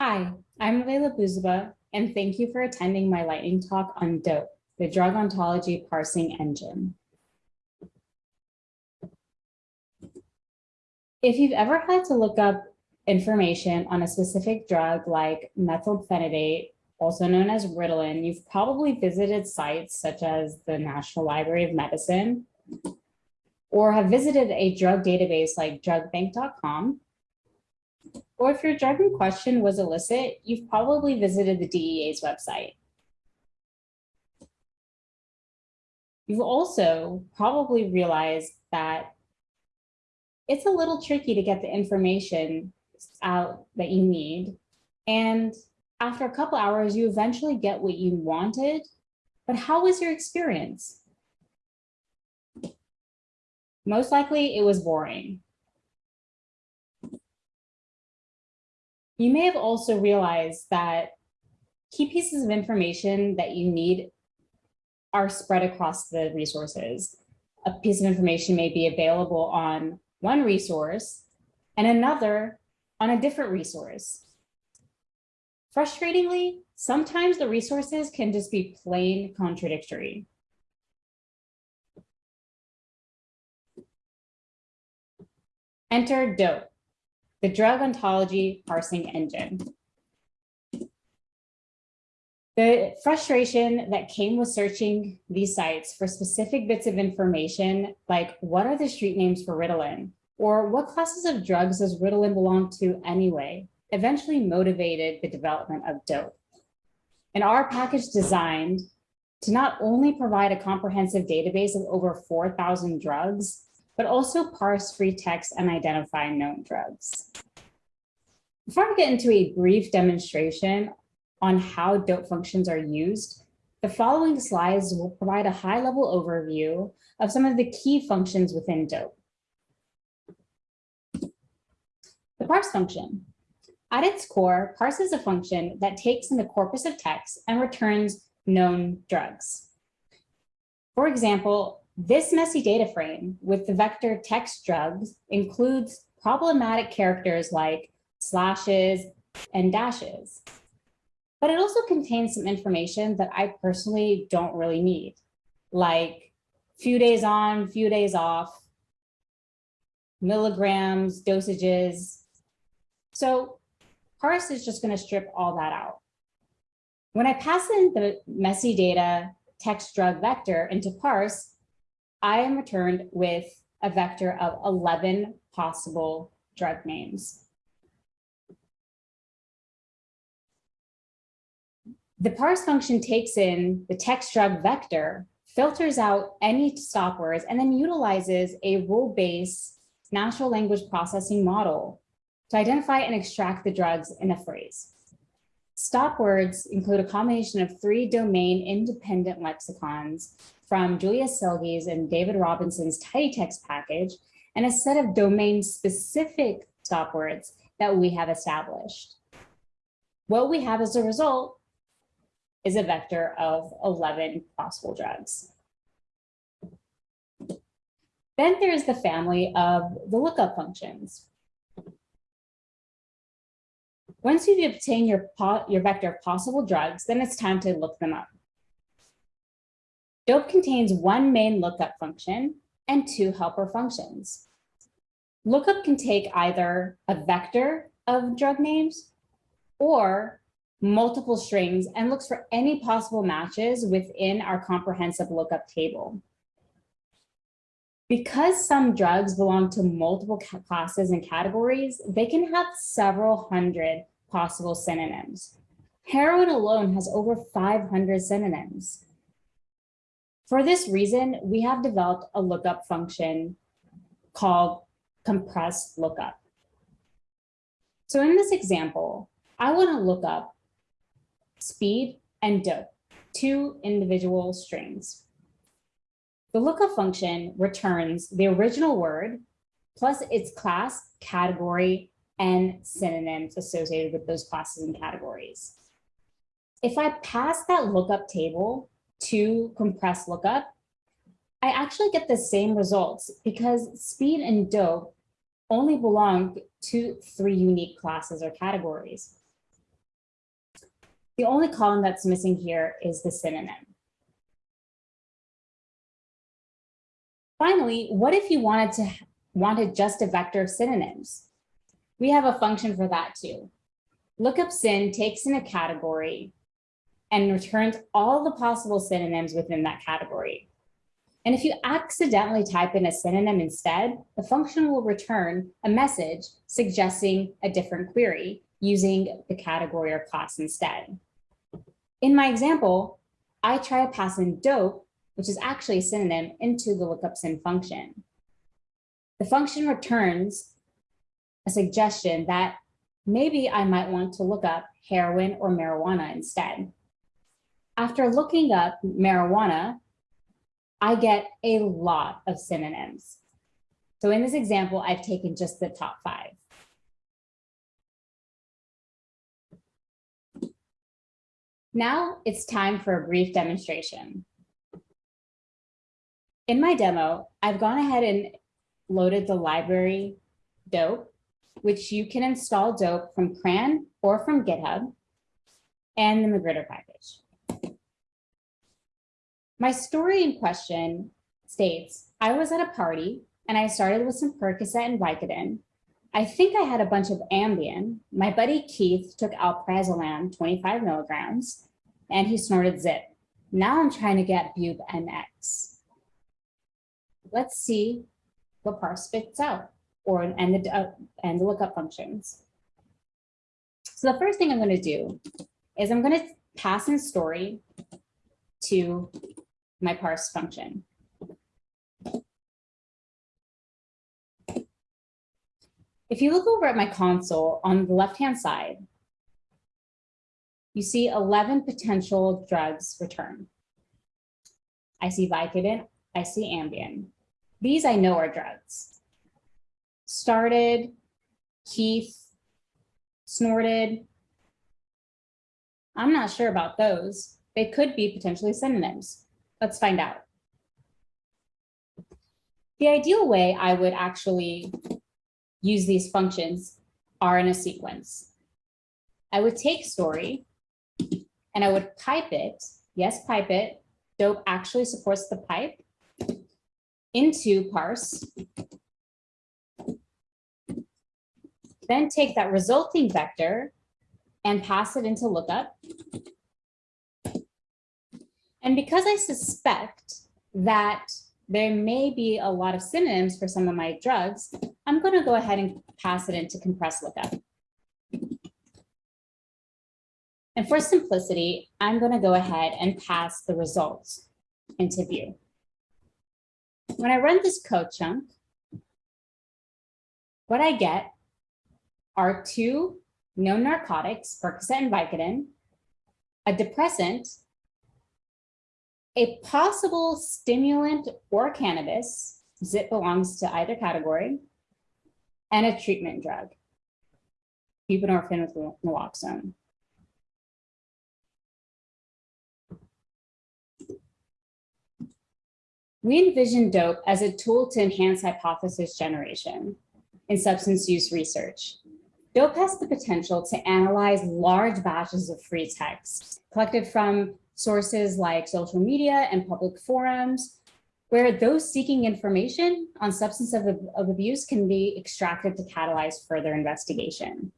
Hi, I'm Layla Bouzoubaa, and thank you for attending my lightning talk on DOPE, the Drug Ontology Parsing Engine. If you've ever had to look up information on a specific drug like methylphenidate, also known as Ritalin, you've probably visited sites such as the National Library of Medicine, or have visited a drug database like drugbank.com, or if your drug in question was illicit, you've probably visited the DEA's website. You've also probably realized that it's a little tricky to get the information out that you need. And after a couple hours, you eventually get what you wanted, but how was your experience? Most likely it was boring. You may have also realized that key pieces of information that you need are spread across the resources. A piece of information may be available on one resource and another on a different resource. Frustratingly, sometimes the resources can just be plain contradictory. Enter DOPE, the Drug Ontology Parsing Engine. The frustration that came with searching these sites for specific bits of information, like what are the street names for Ritalin? Or what classes of drugs does Ritalin belong to anyway? Eventually motivated the development of DOPE. And our package designed to not only provide a comprehensive database of over 4,000 drugs, but also parse free text and identify known drugs. Before I get into a brief demonstration on how DOPE functions are used, the following slides will provide a high-level overview of some of the key functions within DOPE. The parse function. At its core, parse is a function that takes in the corpus of text and returns known drugs. For example, this messy data frame with the vector text drugs includes problematic characters like slashes and dashes. But it also contains some information that I personally don't really need, like few days on, few days off, milligrams, dosages. So parse is just going to strip all that out. When I pass in the messy data text drug vector into parse, I am returned with a vector of 11 possible drug names. The parse function takes in the text drug vector, filters out any stop words, and then utilizes a rule-based natural language processing model to identify and extract the drugs in a phrase. Stop words include a combination of three domain independent lexicons from Julia Silge's and David Robinson's TidyText package and a set of domain specific stop words that we have established. What we have as a result is a vector of 11 possible drugs. Then there's the family of the lookup functions. Once you've obtained your, your vector of possible drugs, then it's time to look them up. DOPE contains one main lookup function and two helper functions. Lookup can take either a vector of drug names or multiple strings and looks for any possible matches within our comprehensive lookup table. Because some drugs belong to multiple classes and categories, they can have several hundred possible synonyms. Heroin alone has over 500 synonyms. For this reason, we have developed a lookup function called compressed lookup. So in this example, I want to look up speed and dope, two individual strings. The lookup function returns the original word plus its class, category, and synonyms associated with those classes and categories. If I pass that lookup table to compressed lookup, I actually get the same results because speed and dope only belong to three unique classes or categories. The only column that's missing here is the synonym. Finally, what if you wanted to wanted just a vector of synonyms? We have a function for that too. Lookup syn takes in a category and returns all the possible synonyms within that category. And if you accidentally type in a synonym instead, the function will return a message suggesting a different query using the category or class instead. In my example, I try to pass in dope, which is actually a synonym, into the lookup syn function. The function returns suggestion that maybe I might want to look up heroin or marijuana instead. After looking up marijuana, I get a lot of synonyms. So in this example, I've taken just the top five. Now it's time for a brief demonstration. In my demo, I've gone ahead and loaded the library dope, which you can install dope from CRAN or from GitHub, and the Magrittr package. My story in question states, I was at a party and I started with some Percocet and Vicodin. I think I had a bunch of Ambien. My buddy Keith took alprazolam, 25 milligrams, and he snorted zip. Now I'm trying to get bube NX. Let's see what parse spits out or and the, uh, and the lookup functions. So the first thing I'm going to do is I'm going to pass in story to my parse function. If you look over at my console on the left-hand side, you see 11 potential drugs return. I see Vicodin, I see Ambien. These I know are drugs. Started, Keith, snorted. I'm not sure about those. They could be potentially synonyms. Let's find out. The ideal way I would actually use these functions are in a sequence. I would take story and I would pipe it, yes, pipe it, dope actually supports the pipe, into parse, then take that resulting vector and pass it into lookup, and because I suspect that there may be a lot of synonyms for some of my drugs, I'm going to go ahead and pass it into compressed lookup. And for simplicity, I'm going to go ahead and pass the results into view. When I run this code chunk, what I get are two known narcotics, Percocet and Vicodin, a depressant, a possible stimulant or cannabis, zip belongs to either category, and a treatment drug, buprenorphine with naloxone. We envision DOPE as a tool to enhance hypothesis generation in substance use research. DOPE has the potential to analyze large batches of free text collected from sources like social media and public forums, where those seeking information on substance of, of abuse can be extracted to catalyze further investigation.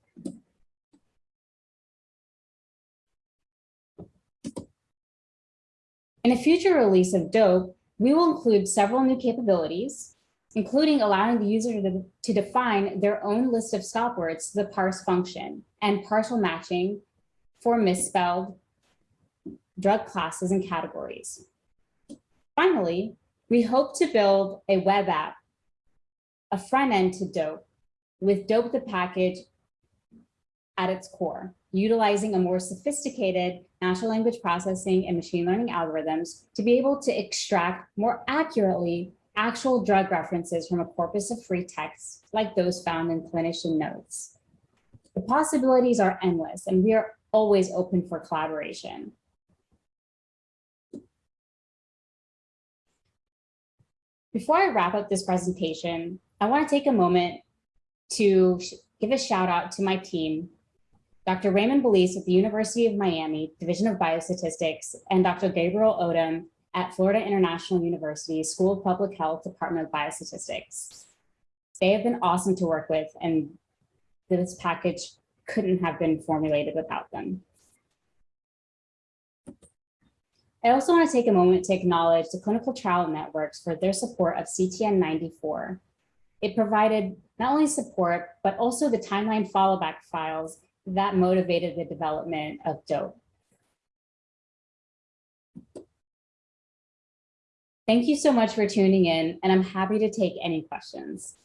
In a future release of DOPE, we will include several new capabilities, including allowing the user to, to define their own list of stop words to the parse function and partial matching for misspelled drug classes and categories. Finally, we hope to build a web app, a front end to DOPE, with DOPE the package at its core, utilizing a more sophisticated natural language processing and machine learning algorithms to be able to extract more accurately actual drug references from a corpus of free text like those found in clinician notes. The possibilities are endless and we are always open for collaboration. Before I wrap up this presentation, I want to take a moment to give a shout out to my team, Dr. Raymond Balise at the University of Miami, Division of Biostatistics, and Dr. Gabriel Odom at Florida International University School of Public Health, Department of Biostatistics. They have been awesome to work with and this package couldn't have been formulated without them. I also want to take a moment to acknowledge the clinical trial networks for their support of CTN 94. It provided not only support, but also the timeline followback files that motivated the development of DOPE. Thank you so much for tuning in, and I'm happy to take any questions.